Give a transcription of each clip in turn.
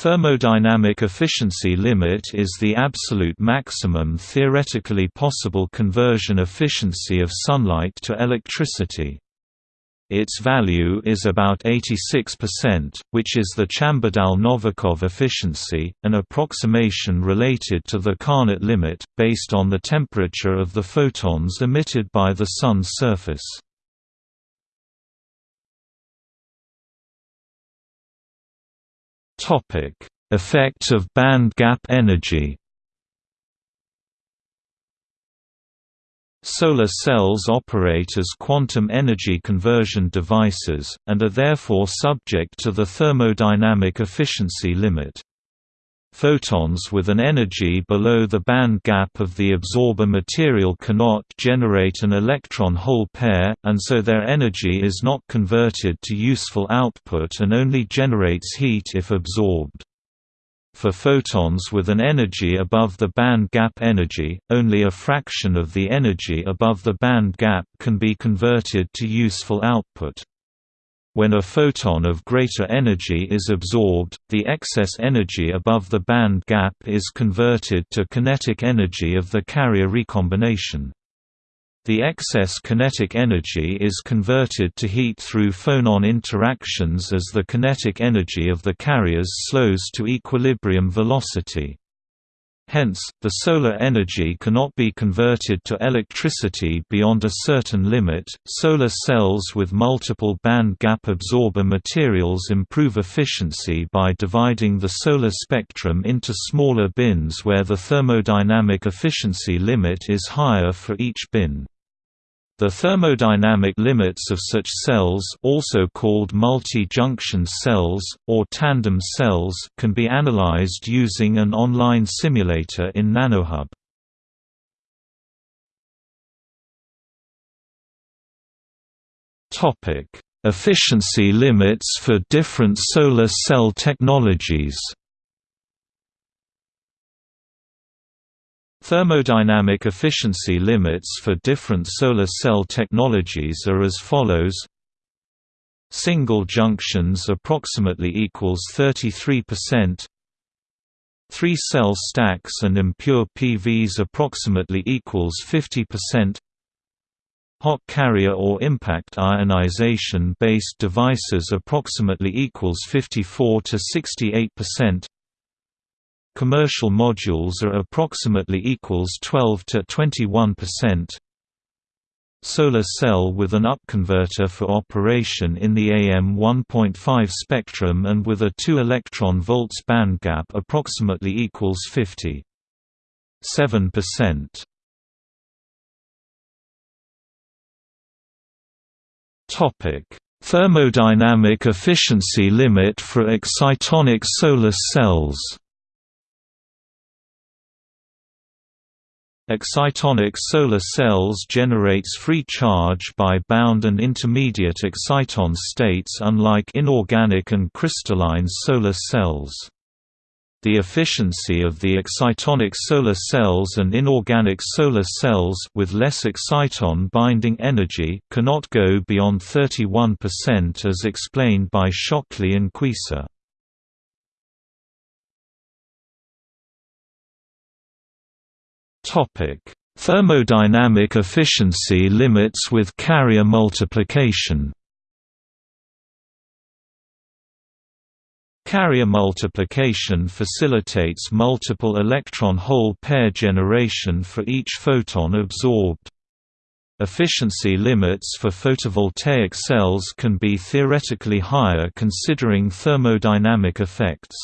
Thermodynamic efficiency limit is the absolute maximum theoretically possible conversion efficiency of sunlight to electricity. Its value is about 86%, which is the Chambadal-Novikov efficiency, an approximation related to the Carnot limit, based on the temperature of the photons emitted by the Sun's surface. Topic: Effect of band gap energy. Solar cells operate as quantum energy conversion devices, and are therefore subject to the thermodynamic efficiency limit. Photons with an energy below the band gap of the absorber material cannot generate an electron-hole pair, and so their energy is not converted to useful output and only generates heat if absorbed. For photons with an energy above the band gap energy, only a fraction of the energy above the band gap can be converted to useful output. When a photon of greater energy is absorbed, the excess energy above the band gap is converted to kinetic energy of the carrier recombination. The excess kinetic energy is converted to heat through phonon interactions as the kinetic energy of the carriers slows to equilibrium velocity. Hence, the solar energy cannot be converted to electricity beyond a certain limit. Solar cells with multiple band gap absorber materials improve efficiency by dividing the solar spectrum into smaller bins where the thermodynamic efficiency limit is higher for each bin. The thermodynamic limits of such cells also called multi-junction cells, or tandem cells can be analyzed using an online simulator in NanoHub. Efficiency limits for different solar cell technologies Thermodynamic efficiency limits for different solar cell technologies are as follows. Single junctions approximately equals 33% Three cell stacks and impure PVs approximately equals 50% Hot carrier or impact ionization based devices approximately equals 54 to 68% Commercial modules are approximately equals 12 to 21%. Solar cell with an upconverter for operation in the AM 1.5 spectrum and with a 2 electron volts bandgap approximately equals 50. 7%. Topic: Thermodynamic efficiency limit for excitonic solar cells. Excitonic solar cells generates free charge by bound and intermediate exciton states unlike inorganic and crystalline solar cells. The efficiency of the excitonic solar cells and inorganic solar cells with less exciton binding energy cannot go beyond 31% as explained by Shockley and Queisser. Thermodynamic efficiency limits with carrier multiplication. Carrier multiplication facilitates multiple electron-hole pair generation for each photon absorbed. Efficiency limits for photovoltaic cells can be theoretically higher considering thermodynamic effects.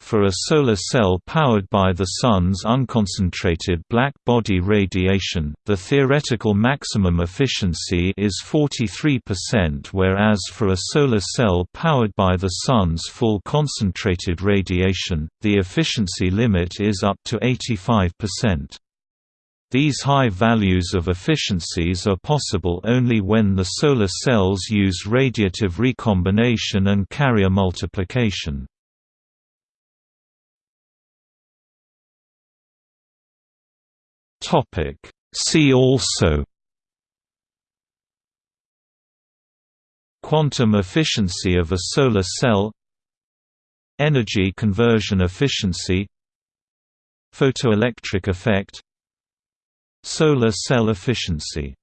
For a solar cell powered by the Sun's unconcentrated black body radiation, the theoretical maximum efficiency is 43% whereas for a solar cell powered by the Sun's full concentrated radiation, the efficiency limit is up to 85%. These high values of efficiencies are possible only when the solar cells use radiative recombination and carrier multiplication. Topic. See also Quantum efficiency of a solar cell Energy conversion efficiency Photoelectric effect Solar cell efficiency